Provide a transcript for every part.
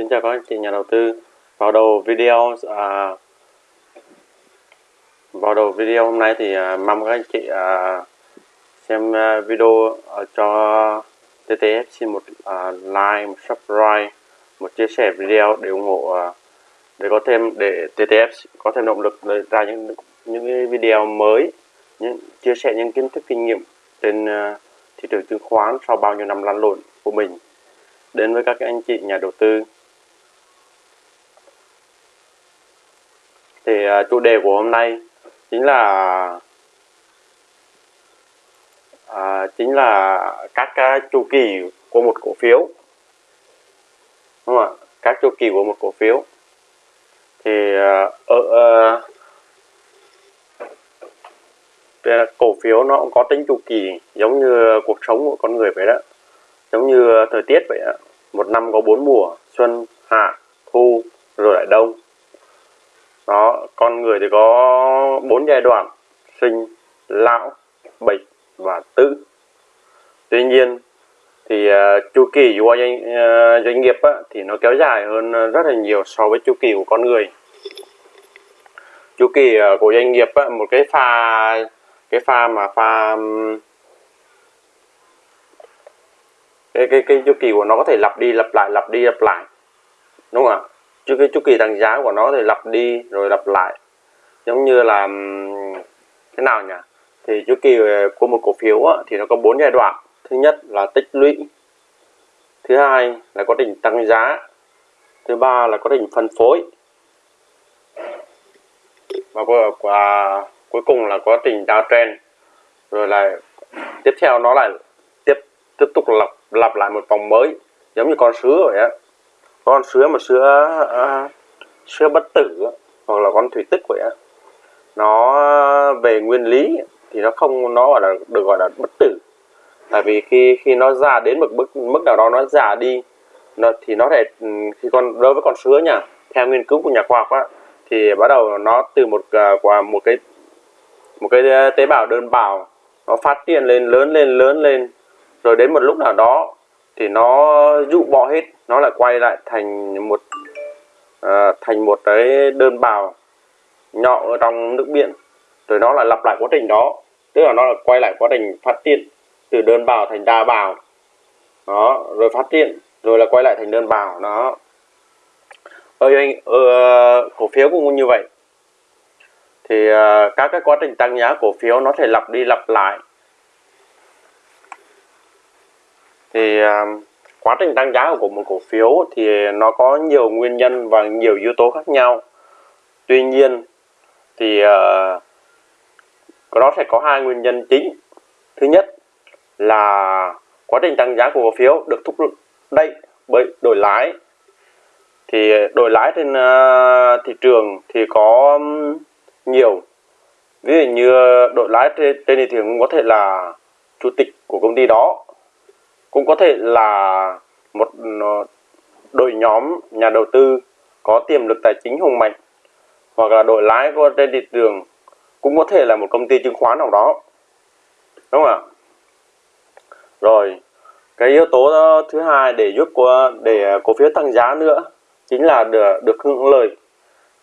Xin chào các anh chị nhà đầu tư. Vào đầu video à, vào đầu video hôm nay thì à, mong các anh chị à, xem à, video à, cho TTF xin một à, like, một subscribe, một chia sẻ video để ủng hộ à, để có thêm để TTF có thêm động lực để ra những những cái video mới, những chia sẻ những kiến thức kinh nghiệm trên à, thị trường chứng khoán sau bao nhiêu năm lăn lộn của mình đến với các anh chị nhà đầu tư thì uh, chủ đề của hôm nay chính là uh, chính là các uh, chu kỳ của một cổ phiếu. Đúng không ạ? Các chu kỳ của một cổ phiếu. Thì uh, ở uh, cổ phiếu nó cũng có tính chu kỳ giống như cuộc sống của con người vậy đó. Giống như thời tiết vậy đó. một năm có bốn mùa xuân hạ thu rồi lại đông đó con người thì có bốn giai đoạn sinh lão bệnh và tử. Tuy nhiên thì uh, chu kỳ của doanh, uh, doanh nghiệp á, thì nó kéo dài hơn à, rất là nhiều so với chu kỳ của con người. Chu kỳ uh, của doanh nghiệp á, một cái pha cái pha mà pha cái cái cái chu kỳ của nó có thể lặp đi lặp lại lặp đi lặp lại đúng không ạ? Chứ cái chu kỳ tăng giá của nó thì lặp đi rồi lặp lại. Giống như là thế nào nhỉ? Thì chu kỳ ờ, của một cổ phiếu á, thì nó có bốn giai đoạn. Thứ nhất là tích lũy. Thứ hai là quá trình tăng giá. Thứ ba là quá trình phân phối. Và qua cuối cùng là quá trình downtrend rồi là tiếp theo nó lại tiếp tiếp tục lặp lặp lại một vòng mới giống như con sứa vậy á con sứa mà sứa uh, sứa bất tử hoặc là con thủy tích vậy á nó về nguyên lý thì nó không nó gọi là được gọi là bất tử. Tại vì khi khi nó già đến một mức mức nào đó nó già đi nó thì nó thể ừ, khi con đối với con sứa nha theo nghiên cứu của nhà khoa học á thì bắt đầu nó từ một à, quả qua một cái một cái à, tế bào đơn bào nó phát triển lên lớn lên lớn lên rồi đến một lúc nào đó thì nó dụ bỏ hết nó lại quay lại thành một à, thành một cái đơn bào nhỏ ở trong nước biển. Rồi nó lại lặp lại quá trình đó tức là nó lại quay lại quá trình phát triển từ đơn bào thành đa bào. Đó rồi phát triển rồi là quay lại thành đơn bào đó. Ở, ở cổ phiếu cũng như vậy. Thì uh, các cái quá trình tăng giá cổ phiếu nó thể lặp đi lặp lại. Thì uh, quá trình tăng giá của một cổ phiếu thì nó có nhiều nguyên nhân và nhiều yếu tố khác nhau. Tuy nhiên thì uh, nó sẽ có hai nguyên nhân chính. Thứ nhất là quá trình tăng giá của cổ phiếu được thúc đẩy bởi đổi lái. Thì đổi lái trên uh, thị trường thì có nhiều. Ví dụ như đổi lái trên, trên thị trường có thể là chủ tịch của công ty đó cũng có thể là một ờ, đội nhóm nhà đầu tư có tiềm lực tài chính hùng mạnh hoặc là đội lái của trên thị trường cũng có thể là một công ty chứng khoán nào đó. Đúng không ạ? Rồi cái yếu tố ờ, thứ hai để giúp của để cổ phiếu tăng giá nữa chính là được, được hưởng lợi.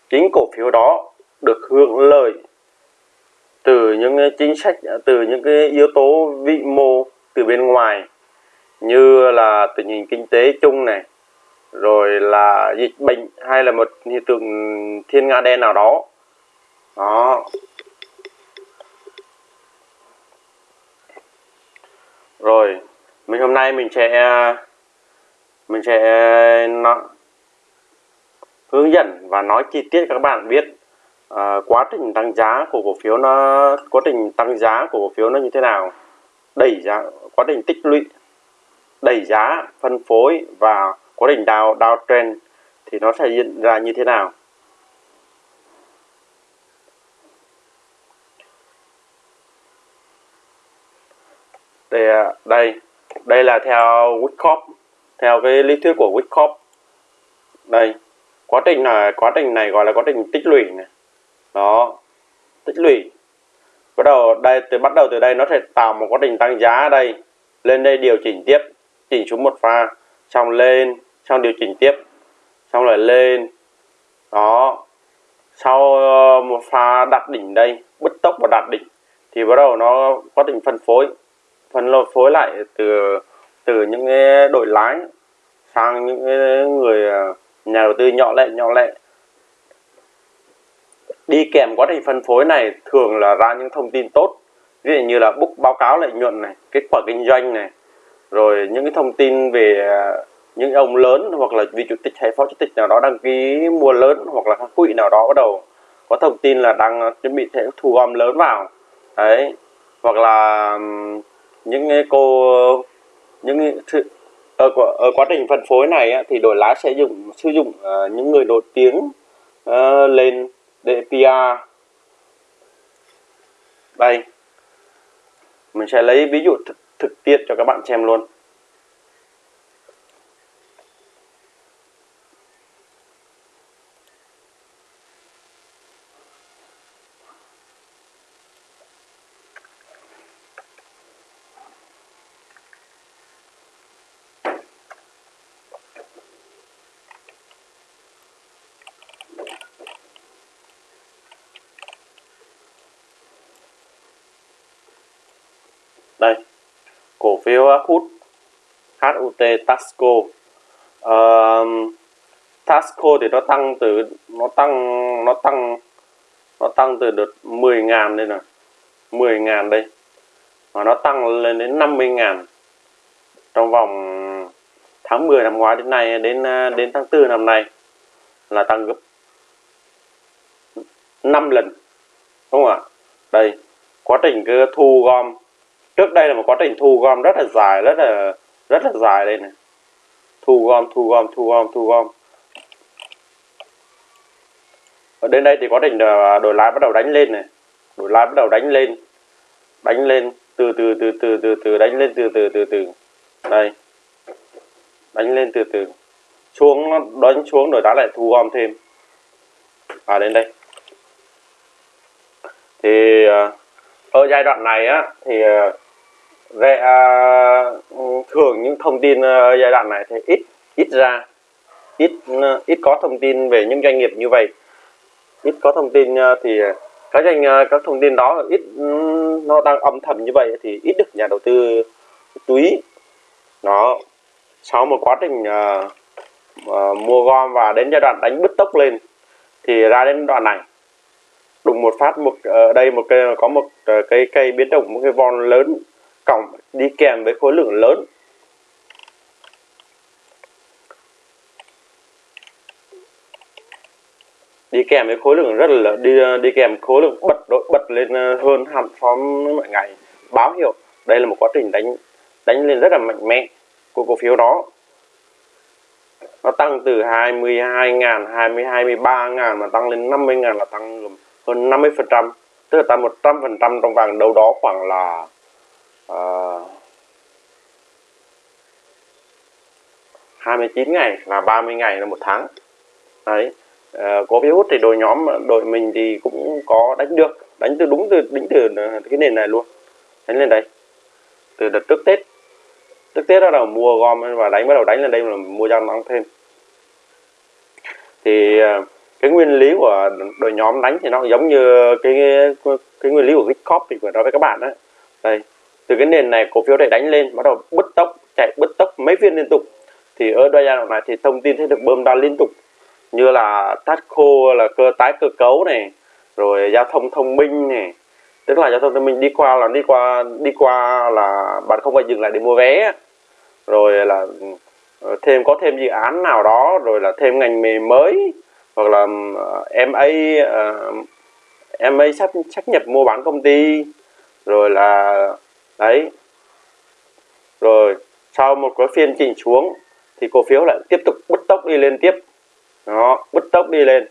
Chính cổ phiếu đó được hưởng lợi từ những chính sách từ những cái yếu tố vĩ mô từ bên ngoài như là tình hình kinh tế chung này rồi là dịch bệnh hay là một hiện tượng thiên nga đen nào đó. Đó. Rồi mình hôm nay mình sẽ mình sẽ nó, hướng dẫn và nói chi tiết các bạn biết uh, quá trình tăng giá của cổ phiếu nó quá trình tăng giá của cổ phiếu nó như thế nào đẩy giá quá trình tích lũy đẩy giá, phân phối và quá trình đào downtrend thì nó sẽ diễn ra như thế nào? Đây à, đây đây là theo Wyckoff theo cái lý thuyết của Wyckoff đây, quá trình này, quá trình này gọi là quá trình tích lũy này. Đó, tích lũy. Bắt đầu đây, từ, bắt đầu từ đây nó sẽ tạo một quá trình tăng giá ở đây, lên đây điều chỉnh tiếp chỉnh xuống một pha, xong lên, xong điều chỉnh tiếp, xong lại lên. Đó. Sau ờ, một pha đặt đỉnh đây, bứt tốc và đặt đỉnh, thì bắt đầu nó quá trình phân phối. Phân phối lại từ từ những cái đội lái sang những cái người ờ, nhà đầu tư nhỏ lẻ nhỏ lẻ. Đi kèm quá trình phân phối này thường là ra những thông tin tốt. Ví dụ như là book báo cáo lợi nhuận này, kết quả kinh doanh này rồi những cái thông tin về à, những ông lớn hoặc là vị chủ tịch hay phó chủ tịch nào đó đăng ký mua lớn hoặc là các quỹ nào đó bắt đầu có thông tin là đang chuẩn bị sẽ thu gom lớn vào. Đấy hoặc là những cô những ở, ở quá trình phân phối này thì đội lái sẽ dùng sử dụng uh, những người nổi tiếng uh, lên để PR đây mình sẽ lấy ví dụ thực, thực tiễn cho các bạn xem luôn đây cổ phiếu hút HUT Tasco. Uh, Tasco thì nó tăng từ nó tăng nó tăng nó tăng từ đợt 10.000 đây nè 10.000 đây. Mà nó tăng lên đến 50.000 trong vòng tháng 10 năm ngoái đến nay đến ờ, đến tháng 4 năm nay là tăng gấp 5 lần đúng không ạ? Đây quá trình cứ thu gom trước đây là một quá trình thu gom rất là dài, rất là rất là dài đây này. Thu gom thu gom thu gom thu gom. Ở đến đây thì quá trình à, đổi lái bắt đầu đánh lên này. Đổi lái bắt đầu đánh lên. Đánh lên, từ từ từ từ từ từ, đánh lên từ từ từ từ. Đây. Đánh lên từ từ. Xuống nó đánh xuống rồi đá lại thu gom thêm. À đến đây. Thì à, ở giai đoạn này á, thì à, Vậy về à, thường những thông tin à, giai đoạn này thì ít ít ra ít à, ít có thông tin về những doanh nghiệp như vậy. Ít có thông tin à, thì các doanh các thông tin đó ít nó đang âm thầm như vậy thì ít được nhà đầu tư chú ý. Nó sau một quá trình uh, uh, mua gom và đến giai đoạn đánh bứt tốc lên thì ra đến đoạn này đùng một phát một ở đây một cây có một cây cây biến động một cái von lớn còng đi kèm với khối lượng lớn. Đi kèm với khối lượng rất là đi ờ, đi kèm khối lượng bật đội bật lên ờ, hơn hẳn so với mọi ngày. Báo hiệu, đây là một quá trình đánh đánh lên rất là mạnh mẽ của cổ phiếu đó. Nó tăng từ 22 ngàn 22 23 ngàn mà tăng lên 50.000 là tăng hơn 50 phần trăm, tức là tăng 100 phần trăm trong vàng đâu đó khoảng là Ờ, uh, 29 ngày và 30 ngày là một tháng. Đấy à, có virus thì đội nhóm đội mình thì cũng có đánh được đánh từ đúng từ đỉnh từ ờ, cái nền này luôn. Đánh lên đây. Từ đợt trước tết. Trước tết bắt đầu mua gom và đánh bắt đầu đánh lên đây là mua gia tăng thêm. Thì cái nguyên lý của đội nhóm đánh thì nó giống như cái cái nguyên lý của Gitcop thì vừa nói với các bạn đấy đây từ cái nền này cổ phiếu để đánh lên bắt đầu bứt tốc chạy bứt tốc mấy phiên liên tục. Thì ở giai đoạn này thì thông tin sẽ được bơm ra liên tục. Như là Tasco là cơ tái cơ cấu này rồi giao thông thông minh này. Tức là giao thông thông minh đi qua là đi qua đi qua là bạn không phải dừng lại để mua vé. Rồi là ờ, thêm có thêm dự án nào đó rồi là thêm ngành nghề mới hoặc là MA uh, MA sắp sắp nhập mua bán công ty. Rồi là đấy. Rồi, sau một cái phiên chỉnh xuống, thì cổ phiếu lại tiếp tục bứt tốc đi lên tiếp. Nó bứt tốc đi lên.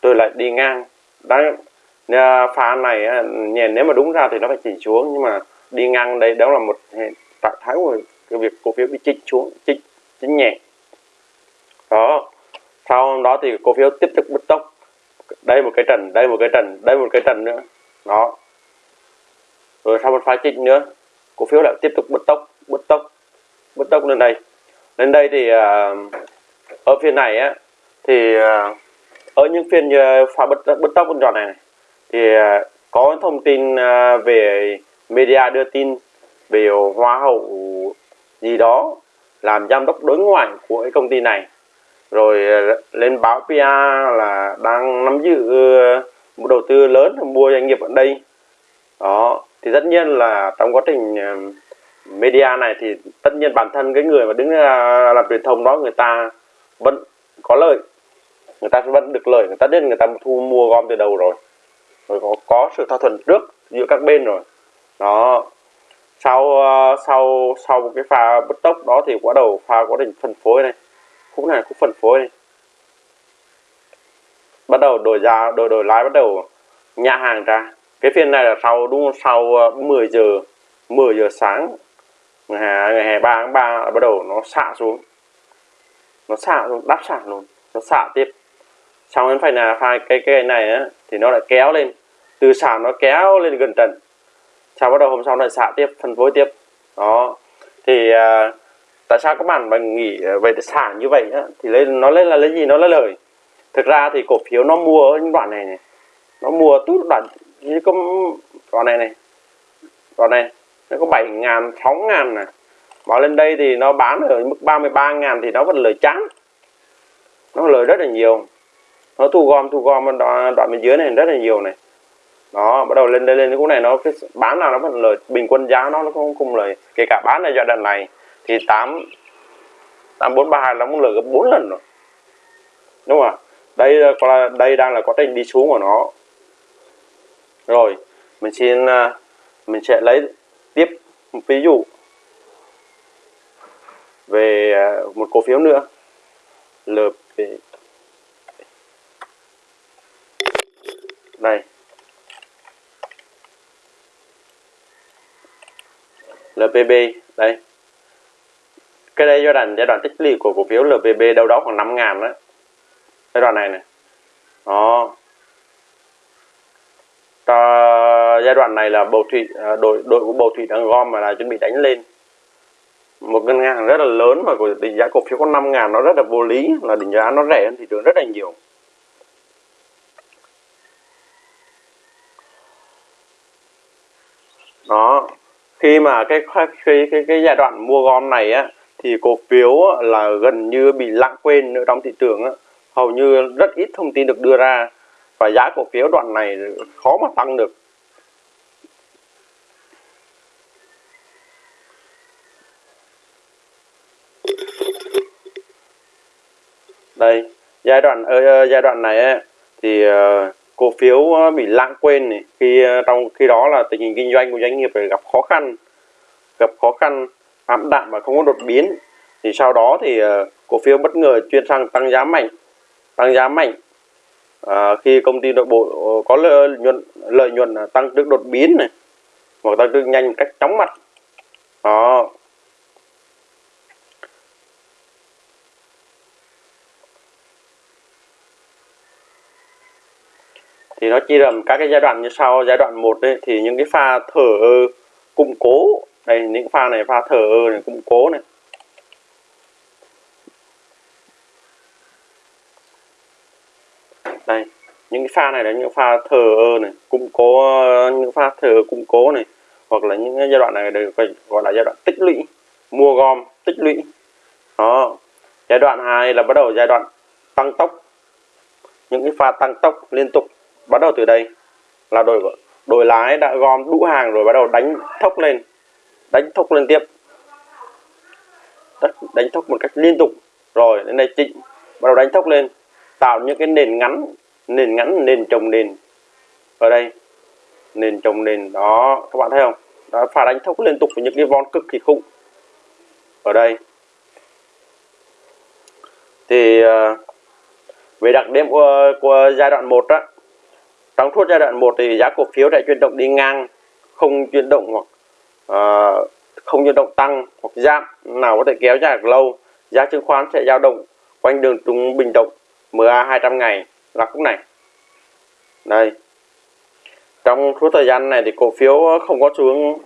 Tôi lại đi ngang. Đấy à, pha này à, nhìn nếu mà đúng ra thì nó phải chỉnh xuống, nhưng mà đi ngang đây, đó là một trạng thái của cái việc cổ phiếu bị chỉnh xuống chỉnh chỉnh nhẹ. Đó, sau đó thì cổ phiếu tiếp tục bứt tốc. Đây một cái trần, đây một cái trần, đây một cái trần nữa. Đó rồi sau một pha chỉnh nữa cổ phiếu lại tiếp tục bứt tốc bứt tốc bứt tốc lên đây. Lên đây thì à, ở phiên này á thì à, ở những phiên pha bứt bứt tốc bứt tròn này, này thì à, có thông tin về media đưa tin về hoa hậu gì đó làm giám đốc đối ngoại của cái công ty này. Rồi lên báo PR là đang nắm giữ một đầu tư lớn mua doanh nghiệp ở đây. Đó thì tất nhiên là trong quá trình ờ, media này thì tất nhiên bản thân cái người mà đứng ra làm truyền thông đó người ta vẫn có lợi người ta vẫn được lợi người ta biết người ta thu mua gom từ đầu rồi. Rồi có, có sự thỏa thuận trước giữa các bên rồi. Đó. Sau ờ, sau sau một cái pha bứt tốc đó thì bắt đầu pha quá trình phân phối này. Khúc này khúc phân phối này. Bắt đầu đổi giá đổi đổi lái bắt đầu nhả hàng ra cái phiên này là sau đúng không? sau ờ, 10 giờ 10 giờ sáng. Ngày ngày 3 tháng 3 bắt đầu nó xạ xuống. Nó xạ xuống đắp xạ luôn. Nó xạ tiếp. Xong đến phải là hai cái cái này á thì nó lại kéo lên. Từ xả nó kéo lên gần trần. Sau bắt đầu hôm sau lại xạ tiếp phân phối tiếp. Đó. Thì à, tại sao các bạn mà nghĩ về xả như vậy á thì lên nó lên là lấy gì? Nó lấy lời. Thực ra thì cổ phiếu nó mua ở những đoạn này này. Nó mua tút đoạn như có đoạn này này. Đoạn này. Nó có 7 ngàn 6 ngàn này mà lên đây thì nó bán ở mức 33 ngàn thì nó vẫn lời trắng nó lời rất là nhiều. Nó thu gom thu gom đoạn, đoạn bên dưới này rất là nhiều này. Đó bắt đầu lên đây lên cái này nó cái bán nào nó vẫn lời bình quân giá nó nó không không lời. Kể cả bán ở giai đoạn này thì tám tám bốn ba hai nó cũng lời gấp bốn lần rồi. Đúng không ạ? Đây là đây đang là quá trình đi xuống của nó rồi, mình xin à, mình sẽ lấy tiếp một ví dụ về à, một cổ phiếu nữa. LP này. LPB đây. Cái đây giai đoạn giai đoạn tích lũy của cổ phiếu LPB đâu đó khoảng 5 ngàn đó giai đoạn này này đó Cho giai đoạn này là bầu thủy à, đội đội của bầu thủy đang gom mà là chuẩn bị đánh lên. Một ngân hàng rất là lớn mà của định giá cổ phiếu có 5 ngàn nó rất là vô lý là định giá nó rẻ hơn thị trường rất là nhiều. Đó khi mà cái cái cái, cái giai đoạn mua gom này á thì cổ phiếu là gần như bị lãng quên nữa trong thị trường á. Hầu như rất ít thông tin được đưa ra và giá cổ phiếu đoạn này khó mà tăng được. Đây. Giai đoạn ở giai đoạn này ấy, thì uh, cổ phiếu bị lãng quên này. Khi uh, trong khi đó là tình hình kinh doanh của doanh nghiệp gặp khó khăn gặp khó khăn ảm đạm và không có đột biến. Thì sau đó thì uh, cổ phiếu bất ngờ chuyển sang tăng giá mạnh tăng giá mạnh. À, khi công ty nội bộ có lợi nhuận lợi nhuận tăng trước đột biến này hoặc tăng trưởng nhanh cách chóng mặt. Đó. Thì nó chia làm các cái giai đoạn như sau. Giai đoạn 1 đây thì những cái pha thở ơ củng cố. Đây, những pha này, pha thở ơ này củng cố này. Đây, những cái pha này là những pha thở ơ này củng cố, những pha thở củng cố này. Hoặc là những giai đoạn này được gọi là giai đoạn tích lũy, mua gom, tích lũy. Đó, giai đoạn 2 là bắt đầu giai đoạn tăng tốc. Những cái pha tăng tốc liên tục bắt đầu từ đây. Là đội đội lái đã gom đủ hàng rồi bắt đầu đánh thốc lên. Đánh thốc lên tiếp. Đánh thốc một cách liên tục. Rồi đến đây chỉnh bắt đầu đánh thốc lên. Tạo những cái nền ngắn. Nền ngắn nền trồng nền. Ở đây. Nền trồng nền. Đó các bạn thấy không? Đó pha đánh thốc liên tục với những cái von cực kỳ khủng. Ở đây. Thì uh, về đặc điểm của, của giai đoạn 1 á trong suốt giai đoạn 1 thì giá cổ phiếu sẽ chuyển động đi ngang không chuyển động hoặc uh, không chuyển động tăng hoặc giảm nào có thể kéo dài được lâu. Giá chứng khoán sẽ dao động quanh đường trung bình động MA 200 ngày là khúc này. Đây. Trong suốt thời gian này thì cổ phiếu không có xu hướng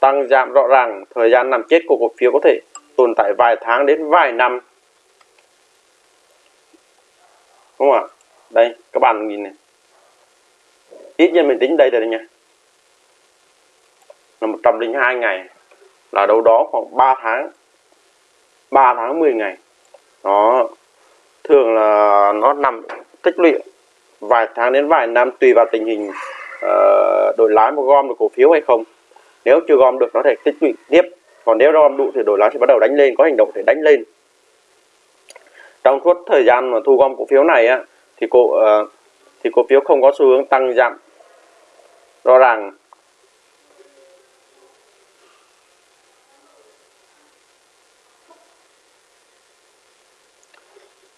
tăng giảm rõ ràng. Thời gian nằm chết của cổ phiếu có thể tồn tại vài tháng đến vài năm. Đúng không ạ? Đây các bạn nhìn này ít nhất mình tính đây rồi nha. Là 102 ngày. Là đâu đó khoảng 3 tháng. 3 tháng 10 ngày. Nó thường là nó nằm tích lũy vài tháng đến vài năm tùy vào tình hình uh, đổi lái mà gom được cổ phiếu hay không. Nếu chưa gom được nó thể tích lũy tiếp. Còn nếu gom đủ thì đổi lái sẽ bắt đầu đánh lên có hành động để đánh lên. Trong suốt thời gian mà thu gom cổ phiếu này á thì cổ uh, thì cổ phiếu không có xu hướng tăng giảm rõ ràng.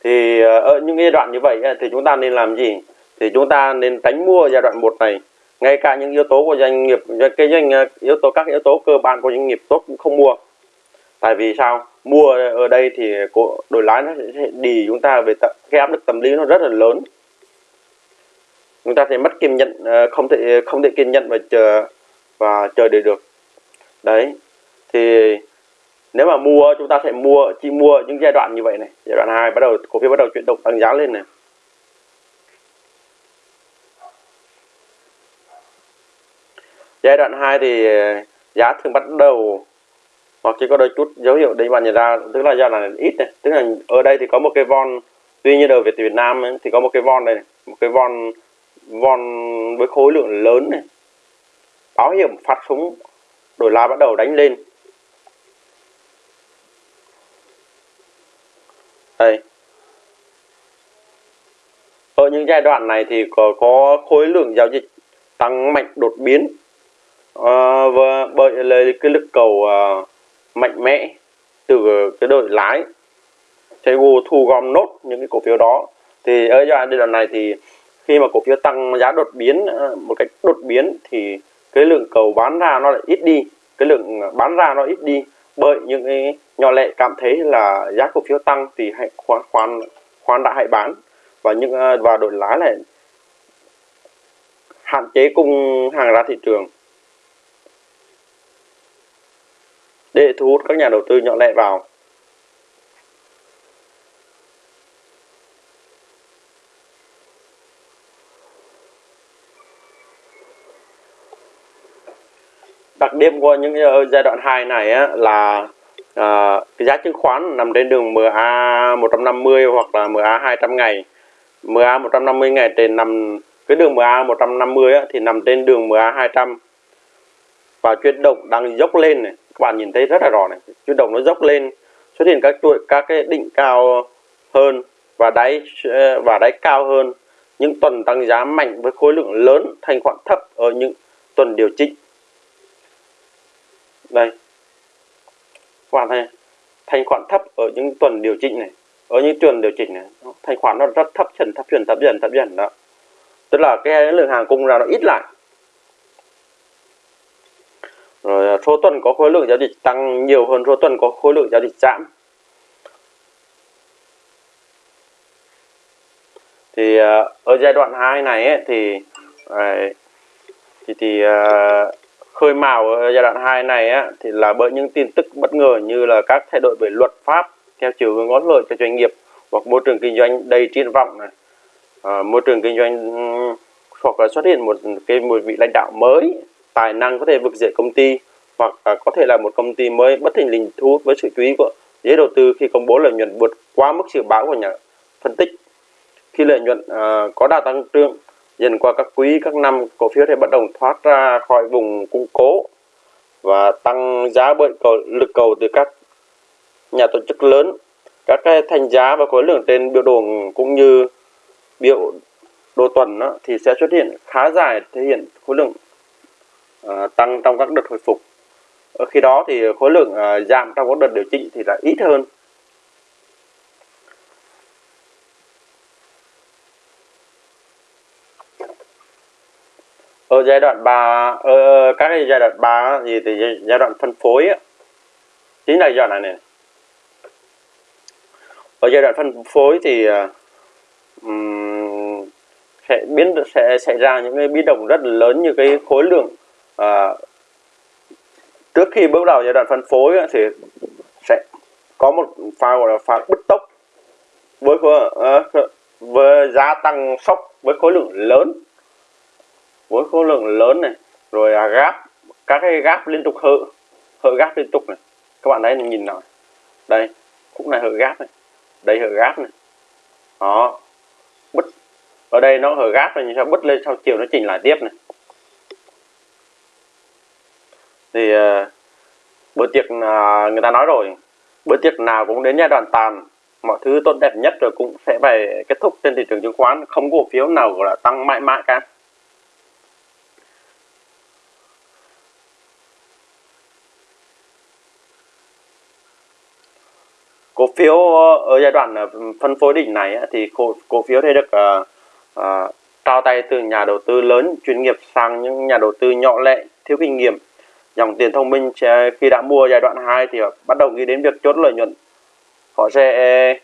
Thì ờ, ở những giai đoạn như vậy thì chúng ta nên làm gì? Thì chúng ta nên tránh mua giai đoạn một này. Ngay cả những yếu tố của doanh nghiệp cái doanh ờ, yếu tố, các yếu tố cơ bản của doanh nghiệp tốt cũng không mua. Tại vì sao? Mua ở đây thì đổi lái nó sẽ đi chúng ta về cái áp lực tâm lý nó rất là lớn chúng ta sẽ mất kiên nhẫn ờ, không thể không thể kiên nhẫn và chờ và chờ để được. Đấy thì nếu mà mua chúng ta sẽ mua chỉ mua những giai đoạn như vậy này. Giai đoạn 2 bắt đầu cổ phiếu bắt đầu chuyển động tăng giá lên này. Giai đoạn 2 thì giá thường bắt đầu hoặc chỉ có đôi chút dấu hiệu để bạn nhận ra tức là giai đoạn ít này. Tức là ở đây thì có một cái von tuy nhiên ở Việt Việt Nam ấy, thì có một cái von đây này một cái von vòn với khối lượng lớn này. Báo hiểm phát súng đổi la bắt đầu đánh lên. Đây. Ở những giai đoạn này thì có, có khối lượng giao dịch tăng mạnh đột biến. À, và bởi lấy cái lực cầu à, mạnh mẽ từ cái đội lái. Sẽ thu gom nốt những cái cổ phiếu đó. Thì ở giai đoạn này thì khi mà cổ phiếu tăng, giá đột biến ờ, một cách đột biến thì cái lượng cầu bán ra nó lại ít đi. Cái lượng ờ, bán ra nó ít đi. Bởi những cái nhỏ lệ cảm thấy là giá cổ phiếu tăng thì hãy khoan khoan khoan đã hãy bán. Và những ờ, và đổi lái lại. Hạn chế cung hàng ra thị trường. Để thu hút các nhà đầu tư nhỏ lẻ vào. Đặc điểm của những ờ, giai đoạn 2 này á, là à, cái giá chứng khoán nằm trên đường MA 150 hoặc là MA 200 ngày. MA 150 ngày trên nằm cái đường MA 150 á, thì nằm trên đường MA 200 và chuyển động đang dốc lên này các bạn nhìn thấy rất là rõ này chuyển động nó dốc lên xuất hiện các chuỗi các cái đỉnh cao hơn và đáy ờ, và đáy cao hơn. Những tuần tăng giá mạnh với khối lượng lớn thanh khoản thấp ở những tuần điều chỉnh đây các bạn thấy thanh khoản thấp ở những tuần điều chỉnh này ở những tuần điều chỉnh này thanh khoản nó rất thấp dần thấp dần thấp dần thấp dần đó. Tức là cái lượng hàng cung ra nó ít lại. Rồi à, số tuần có khối lượng giao dịch tăng nhiều hơn số tuần có khối lượng giao dịch giảm thì à, ở giai đoạn 2 này ấy, thì à, thì, thì uh, khơi mào ở giai đoạn 2 này á, thì là bởi những tin tức bất ngờ như là các thay đổi về luật pháp theo chiều hướng có lợi cho doanh nghiệp hoặc môi trường kinh doanh đầy triển vọng này. À, môi trường kinh doanh hoặc là xuất hiện một cái một vị lãnh đạo mới tài năng có thể vực dậy công ty hoặc à, có thể là một công ty mới bất thình lình thu hút với sự chú ý của giới đầu tư khi công bố lợi nhuận vượt quá mức dự báo của nhà phân tích. Khi lợi nhuận à, có đà tăng trưởng dần qua các quý các năm cổ phiếu sẽ bắt đầu thoát ra khỏi vùng cung cố và tăng giá bởi cầu, lực cầu từ các nhà tổ chức lớn. Các cái thành giá và khối lượng trên biểu đồ cũng như biểu đồ tuần đó, thì sẽ xuất hiện khá dài thể hiện khối lượng uh, tăng trong các đợt hồi phục. Ở khi đó thì khối lượng uh, giảm trong các đợt điều chỉnh thì là ít hơn. Ở giai đoạn 3 ở ờ, các cái giai đoạn 3 gì thì giai đoạn phân phối á, chính là giai đoạn này này. Ở giai đoạn phân phối thì um, sẽ biến sẽ xảy ra những cái biến động rất là lớn như cái khối lượng uh, trước khi bước vào giai đoạn phân phối thì sẽ có một pha gọi là pha bứt tốc với khối, uh, với giá tăng sốc với khối lượng lớn với khối lượng lớn này rồi à, gáp các cái gáp liên tục hự hự gáp liên tục này. Các bạn thấy nhìn nào đây khúc này hự gáp này. Đây hự gáp này. Đó. Bứt. Ở đây nó hở gáp này sao bứt lên sau chiều nó chỉnh lại tiếp này. Thì uh, bữa tiệc uh, người ta nói rồi bữa tiệc nào cũng đến giai đoạn tàn mọi thứ tốt đẹp nhất rồi cũng sẽ phải kết thúc trên thị trường chứng khoán không cổ phiếu nào gọi là tăng mãi mãi cả. Phiếu ờ, ở giai đoạn ờ, phân phối đỉnh này thì cổ, cổ phiếu sẽ được uh, uh, trao tay từ nhà đầu tư lớn chuyên nghiệp sang những nhà đầu tư nhỏ lẻ thiếu kinh nghiệm. Dòng tiền thông minh khi đã mua giai đoạn 2 thì bắt đầu nghĩ đến việc chốt lợi nhuận. Họ sẽ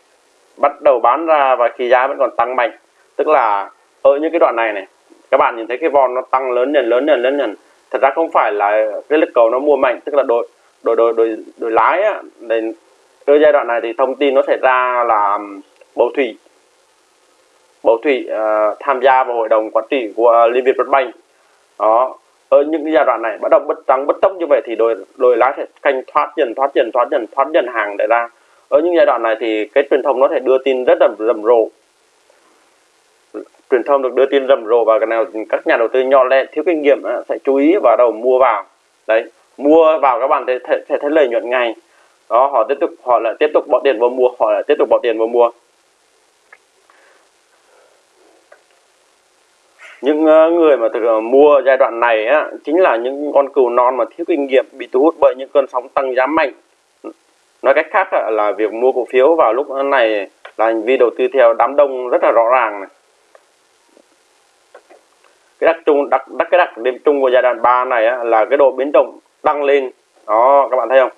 bắt đầu bán ra và khi giá vẫn còn tăng mạnh. Tức là ở những cái đoạn này này các bạn nhìn thấy cái vòn nó tăng lớn dần lớn dần lớn dần. Thật ra không phải là cái lực cầu nó mua mạnh tức là đội đội đội đội, đội lái á, để ở giai đoạn này thì thông tin nó sẽ ra là bầu thủy. Bầu thủy uh, tham gia vào hội đồng quản trị của liên việt bất banh. Đó ở những giai đoạn này bắt đầu bất tăng bất tốc như vậy thì đội đội lái sẽ canh thoát dần thoát dần thoát dần thoát dần hàng để ra. Ở những giai đoạn này thì cái truyền thông nó sẽ đưa tin rất là rầm rộ. Truyền thông được đưa tin rầm rộ và cái nào các nhà đầu tư nhỏ lẻ thiếu kinh nghiệm ờ, sẽ chú ý vào đầu mua vào. Đấy mua vào các bạn sẽ, sẽ thấy lợi nhuận ngay đó họ tiếp tục họ lại tiếp tục bỏ tiền vào mua họ lại tiếp tục bỏ tiền vào mua. Những ờ, người mà thực ờ, mua giai đoạn này á, chính là những con cừu non mà thiếu kinh nghiệm bị thu hút bởi những cơn sóng tăng giá mạnh. Nói cách khác là việc mua cổ phiếu vào lúc này là hành vi đầu tư theo đám đông rất là rõ ràng này. Cái đặc trưng đặc, đặc cái đặc điểm chung của giai đoạn 3 này á, là cái độ biến động tăng lên. Đó các bạn thấy không?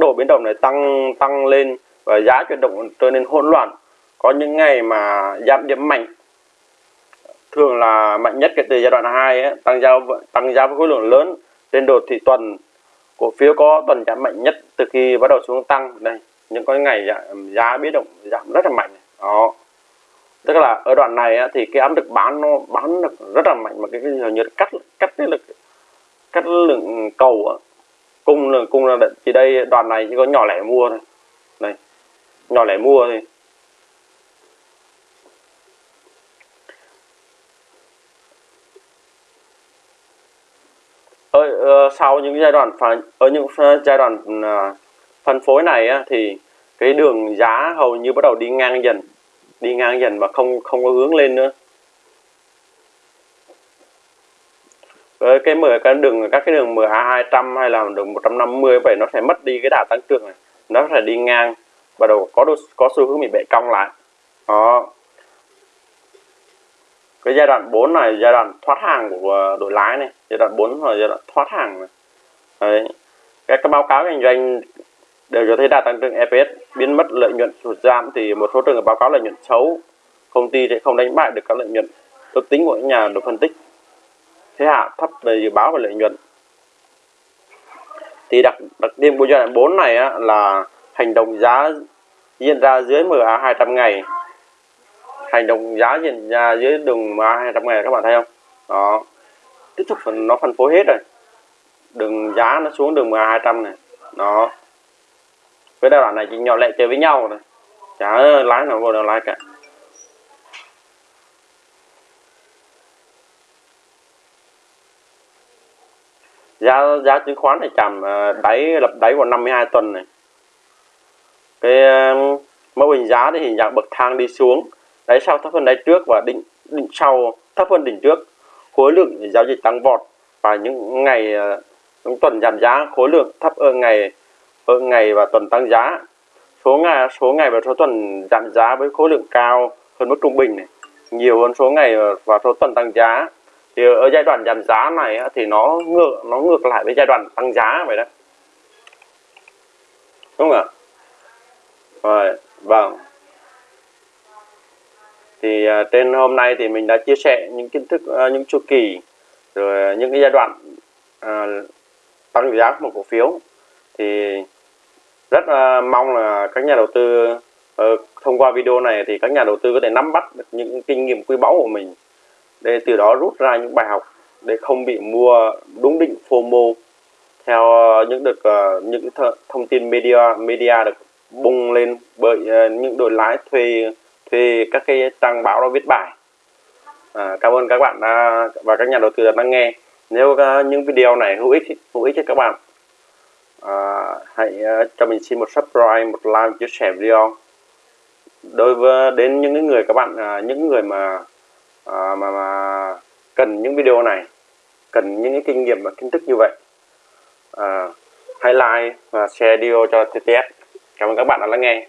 Độ biến động này tăng tăng lên và giá chuyển động trở nên hỗn loạn. Có những ngày mà giảm điểm mạnh thường là mạnh nhất kể từ giai đoạn 2 ấy, tăng giao tăng giá với khối lượng lớn trên đồ thị tuần. Cổ phiếu có tuần giảm mạnh nhất từ khi bắt đầu xuống tăng. Đây những cái ngày giá, giá biến động giảm rất là mạnh. Đó. Tức là ở đoạn này thì cái áp lực bán nó bán được rất là mạnh mà cái, cái như cắt cắt cái lực cắt lượng cầu cung là cung là chỉ đây đoàn này chỉ có nhỏ lẻ mua thôi. Này nhỏ lẻ mua thôi. Ở sau những giai đoạn ở những giai đoạn à, phân phối này á, thì cái đường giá hầu như bắt đầu đi ngang dần đi ngang dần và không không có hướng lên nữa. Với cái mở, cái đường, các cái đường MA 200 hay là đường 150 vậy nó sẽ mất đi cái đà tăng trưởng này. Nó sẽ đi ngang và đầu có có xu hướng bị bệ cong lại. Đó. Cái giai đoạn 4 này, giai đoạn thoát hàng của ờ, đội lái này, giai đoạn 4 là giai đoạn thoát hàng này. Đấy. các các báo cáo kinh doanh đều cho thấy đà tăng trưởng EPS biến mất, lợi nhuận sụt giảm thì một số trường hợp báo cáo lợi nhuận xấu. Công ty sẽ không đánh bại được các lợi nhuận ước tính của những nhà đầu phân tích thế hạ thấp về dự báo và lợi nhuận. Thì đặc đặc điểm của giai đoạn 4 này á, là hành động giá diễn ra dưới MA 200 ngày. Hành động giá diễn ra dưới đường MA 200 ngày các bạn thấy không? Đó. Tiếp tục phần nó phân phối hết rồi. Đường giá nó xuống đường MA 200 này. Đó. Với giai đoạn này chỉ nhỏ lệ chơi với nhau này chả lái nào vô đâu lái cả. Giá giá chứng khoán này chạm à, đáy, lập đáy vào 52 tuần này. Cái à, mẫu hình giá thì hình dạng bậc thang đi xuống. Đáy sau thấp hơn đáy trước và đỉnh đỉnh sau, thấp hơn đỉnh trước. Khối lượng giao dịch tăng vọt. Và những ngày à, những tuần giảm giá, khối lượng thấp hơn ngày hơn ngày và tuần tăng giá. Số ngày số ngày và số tuần giảm giá với khối lượng cao hơn mức trung bình này. Nhiều hơn số ngày và số tuần tăng giá thì ở giai đoạn giảm giá này thì nó ngược nó ngược lại với giai đoạn tăng giá vậy đó. Đúng không ạ? Rồi vâng. Thì à, trên hôm nay thì mình đã chia sẻ những kiến thức à, những chu kỳ rồi những cái giai đoạn à, tăng giá của một cổ phiếu. Thì rất à, mong là các nhà đầu tư à, thông qua video này thì các nhà đầu tư có thể nắm bắt được những kinh nghiệm quý báu của mình để từ đó rút ra những bài học để không bị mua đúng định FOMO theo ờ, những được ờ, những th thông tin media media được bung lên bởi ờ, những đội lái thuê thuê các cái trang báo đó viết bài. À, cảm ơn các bạn đã, và các nhà đầu tư đã lắng nghe. Nếu uh, những video này hữu ích hữu ích cho các bạn à, hãy uh, cho mình xin một subscribe một like chia sẻ video. Đối với đến những người các bạn uh, những người mà, à, mà mà cần những video này cần những cái kinh nghiệm và kiến thức như vậy. À, hãy like và share video cho TTS cảm ơn các bạn đã lắng nghe.